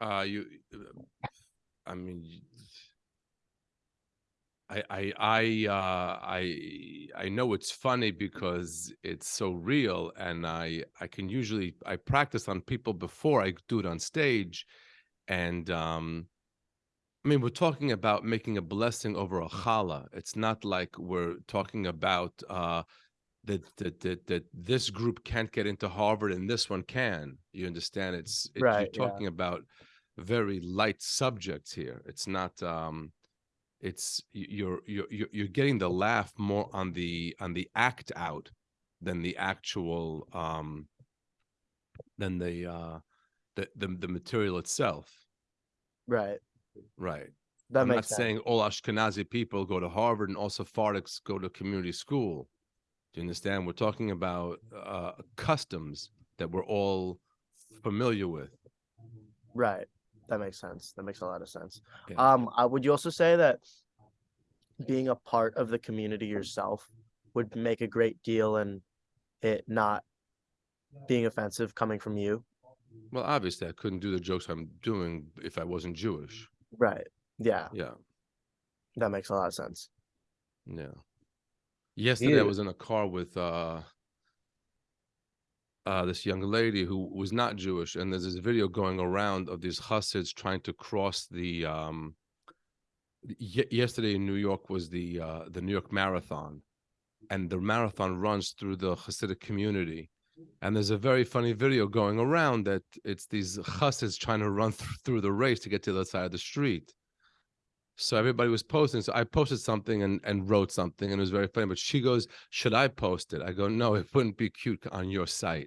Uh, you, I mean, I, I, I, uh, I, I know it's funny because it's so real, and I, I can usually I practice on people before I do it on stage, and um, I mean, we're talking about making a blessing over a challah. It's not like we're talking about uh, that that that that this group can't get into Harvard and this one can. You understand? It's it, Right, you're yeah. talking about very light subjects here. It's not. um It's you're you're you're you're getting the laugh more on the on the act out than the actual um than the uh the the, the material itself. Right. Right. That I'm not sense. saying all Ashkenazi people go to Harvard and all Sephardics go to community school. You understand? We're talking about uh, customs that we're all familiar with. Right. That makes sense. That makes a lot of sense. Yeah. Um, uh, would you also say that being a part of the community yourself would make a great deal in it not being offensive coming from you? Well, obviously, I couldn't do the jokes I'm doing if I wasn't Jewish. Right. Yeah, Yeah, that makes a lot of sense. yeah. Yesterday, I was in a car with uh, uh, this young lady who was not Jewish, and there's this video going around of these Hasids trying to cross the. Um, y- yesterday in New York was the uh, the New York Marathon, and the marathon runs through the Hasidic community. And there's a very funny video going around that it's these Hasids trying to run th- through the race to get to the other side of the street. So everybody was posting. So I posted something and, and wrote something, and it was very funny. But she goes, "Should I post it?" I go, "No, it wouldn't be cute on your site."